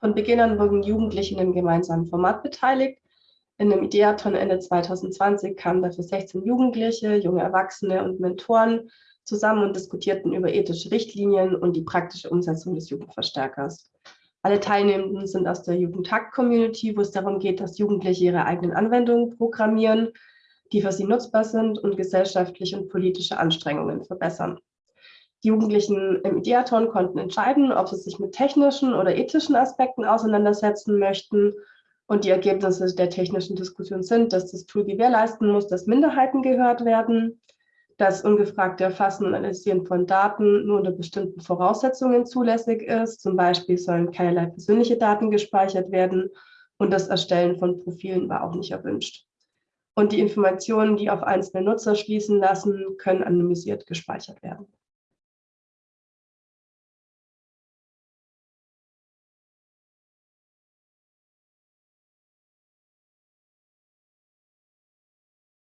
Von Beginn an wurden Jugendliche in einem gemeinsamen Format beteiligt. In einem Ideathon Ende 2020 kamen dafür 16 Jugendliche, junge Erwachsene und Mentoren zusammen und diskutierten über ethische Richtlinien und die praktische Umsetzung des Jugendverstärkers. Alle Teilnehmenden sind aus der Jugendhakt-Community, wo es darum geht, dass Jugendliche ihre eigenen Anwendungen programmieren, die für sie nutzbar sind und gesellschaftliche und politische Anstrengungen verbessern. Die Jugendlichen im Ideathon konnten entscheiden, ob sie sich mit technischen oder ethischen Aspekten auseinandersetzen möchten. Und die Ergebnisse der technischen Diskussion sind, dass das Tool gewährleisten muss, dass Minderheiten gehört werden, das ungefragte Erfassen und Analysieren von Daten nur unter bestimmten Voraussetzungen zulässig ist. Zum Beispiel sollen keinerlei persönliche Daten gespeichert werden und das Erstellen von Profilen war auch nicht erwünscht. Und die Informationen, die auf einzelne Nutzer schließen lassen, können anonymisiert gespeichert werden.